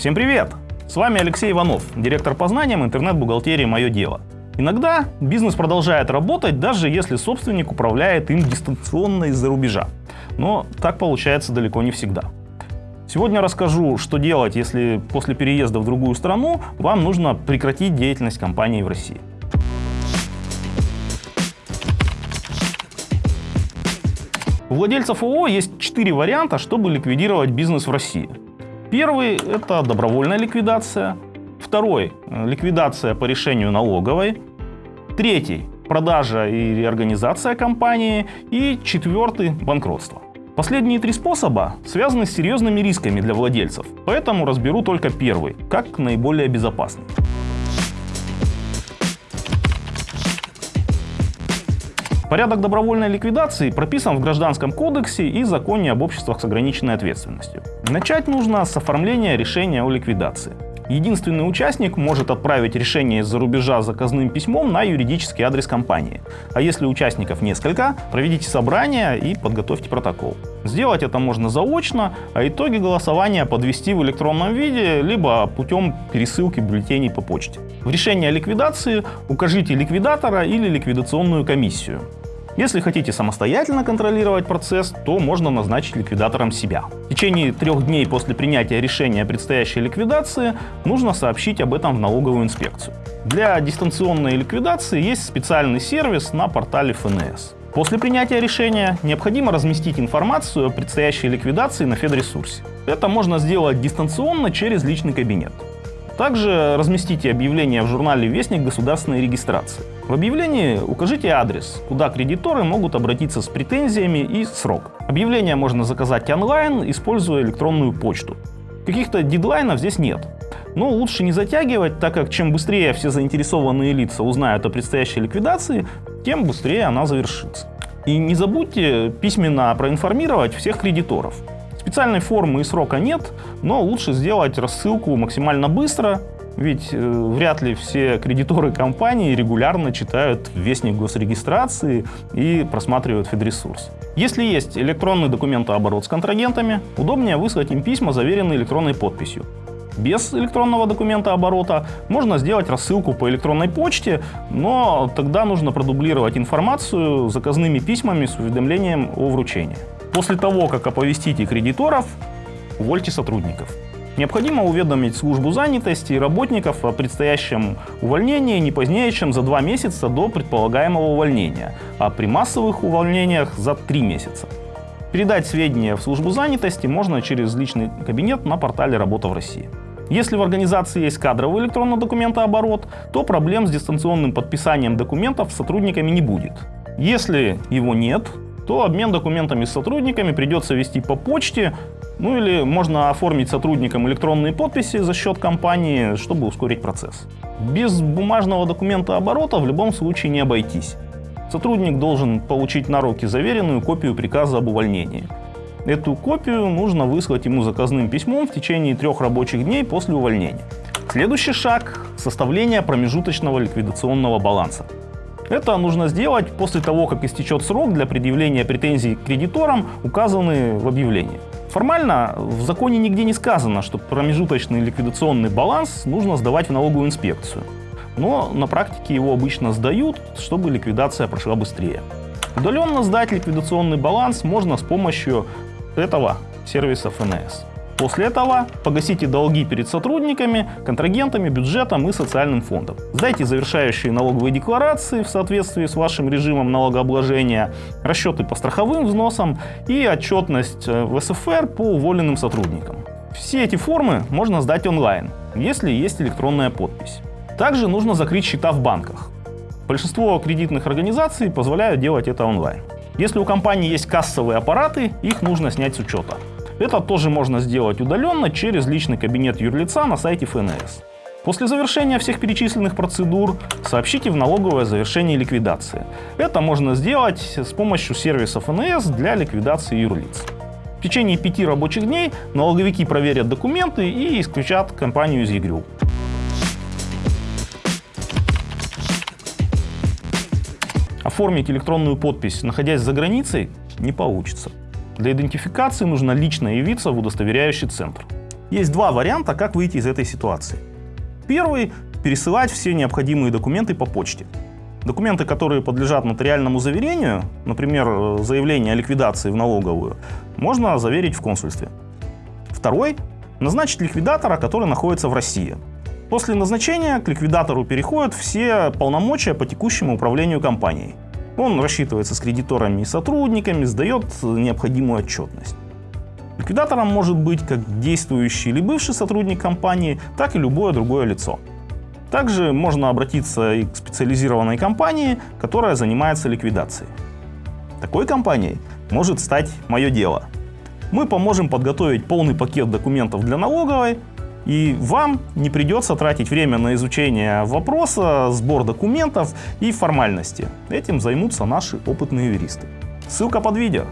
Всем привет! С вами Алексей Иванов, директор по знаниям интернет-бухгалтерии «Мое дело». Иногда бизнес продолжает работать, даже если собственник управляет им дистанционно из-за рубежа. Но так получается далеко не всегда. Сегодня расскажу, что делать, если после переезда в другую страну вам нужно прекратить деятельность компании в России. У владельцев ООО есть четыре варианта, чтобы ликвидировать бизнес в России. Первый – это добровольная ликвидация. Второй – ликвидация по решению налоговой. Третий – продажа и реорганизация компании. И четвертый – банкротство. Последние три способа связаны с серьезными рисками для владельцев, поэтому разберу только первый, как наиболее безопасный. Порядок добровольной ликвидации прописан в Гражданском кодексе и Законе об обществах с ограниченной ответственностью. Начать нужно с оформления решения о ликвидации. Единственный участник может отправить решение из-за рубежа заказным письмом на юридический адрес компании. А если участников несколько, проведите собрание и подготовьте протокол. Сделать это можно заочно, а итоги голосования подвести в электронном виде, либо путем пересылки бюллетеней по почте. В решении о ликвидации укажите ликвидатора или ликвидационную комиссию. Если хотите самостоятельно контролировать процесс, то можно назначить ликвидатором себя. В течение трех дней после принятия решения о предстоящей ликвидации нужно сообщить об этом в налоговую инспекцию. Для дистанционной ликвидации есть специальный сервис на портале ФНС. После принятия решения необходимо разместить информацию о предстоящей ликвидации на Федресурсе. Это можно сделать дистанционно через личный кабинет. Также разместите объявление в журнале «Вестник государственной регистрации». В объявлении укажите адрес, куда кредиторы могут обратиться с претензиями и срок. Объявление можно заказать онлайн, используя электронную почту. Каких-то дедлайнов здесь нет. Но лучше не затягивать, так как чем быстрее все заинтересованные лица узнают о предстоящей ликвидации, тем быстрее она завершится. И не забудьте письменно проинформировать всех кредиторов. Специальной формы и срока нет, но лучше сделать рассылку максимально быстро, ведь э, вряд ли все кредиторы компании регулярно читают Вестник госрегистрации и просматривают Федресурс. Если есть электронный документооборот с контрагентами, удобнее выслать им письма, заверенные электронной подписью. Без электронного документа оборота можно сделать рассылку по электронной почте, но тогда нужно продублировать информацию заказными письмами с уведомлением о вручении. После того, как оповестите кредиторов, увольте сотрудников. Необходимо уведомить службу занятости и работников о предстоящем увольнении не позднее, чем за два месяца до предполагаемого увольнения, а при массовых увольнениях за три месяца. Передать сведения в службу занятости можно через личный кабинет на портале «Работа в России». Если в организации есть кадровый электронный документооборот, то проблем с дистанционным подписанием документов с сотрудниками не будет. Если его нет, то обмен документами с сотрудниками придется вести по почте, ну или можно оформить сотрудникам электронные подписи за счет компании, чтобы ускорить процесс. Без бумажного документа оборота в любом случае не обойтись. Сотрудник должен получить на руки заверенную копию приказа об увольнении. Эту копию нужно выслать ему заказным письмом в течение трех рабочих дней после увольнения. Следующий шаг – составление промежуточного ликвидационного баланса. Это нужно сделать после того, как истечет срок для предъявления претензий к кредиторам, указанный в объявлении. Формально в законе нигде не сказано, что промежуточный ликвидационный баланс нужно сдавать в налоговую инспекцию. Но на практике его обычно сдают, чтобы ликвидация прошла быстрее. Удаленно сдать ликвидационный баланс можно с помощью этого сервиса ФНС. После этого погасите долги перед сотрудниками, контрагентами, бюджетом и социальным фондом. Сдайте завершающие налоговые декларации в соответствии с вашим режимом налогообложения, расчеты по страховым взносам и отчетность э, в СФР по уволенным сотрудникам. Все эти формы можно сдать онлайн, если есть электронная подпись. Также нужно закрыть счета в банках. Большинство кредитных организаций позволяют делать это онлайн. Если у компании есть кассовые аппараты, их нужно снять с учета. Это тоже можно сделать удаленно через личный кабинет юрлица на сайте ФНС. После завершения всех перечисленных процедур сообщите в налоговое завершение ликвидации. Это можно сделать с помощью сервиса ФНС для ликвидации юрлиц. В течение пяти рабочих дней налоговики проверят документы и исключат компанию из ЕГРЮ. Оформить электронную подпись, находясь за границей, не получится. Для идентификации нужно лично явиться в удостоверяющий центр. Есть два варианта, как выйти из этой ситуации. Первый – пересылать все необходимые документы по почте. Документы, которые подлежат нотариальному заверению, например, заявление о ликвидации в налоговую, можно заверить в консульстве. Второй – назначить ликвидатора, который находится в России. После назначения к ликвидатору переходят все полномочия по текущему управлению компанией. Он рассчитывается с кредиторами и сотрудниками, сдает необходимую отчетность. Ликвидатором может быть как действующий или бывший сотрудник компании, так и любое другое лицо. Также можно обратиться и к специализированной компании, которая занимается ликвидацией. Такой компанией может стать «Мое дело». Мы поможем подготовить полный пакет документов для налоговой, и вам не придется тратить время на изучение вопроса, сбор документов и формальности. Этим займутся наши опытные юристы. Ссылка под видео.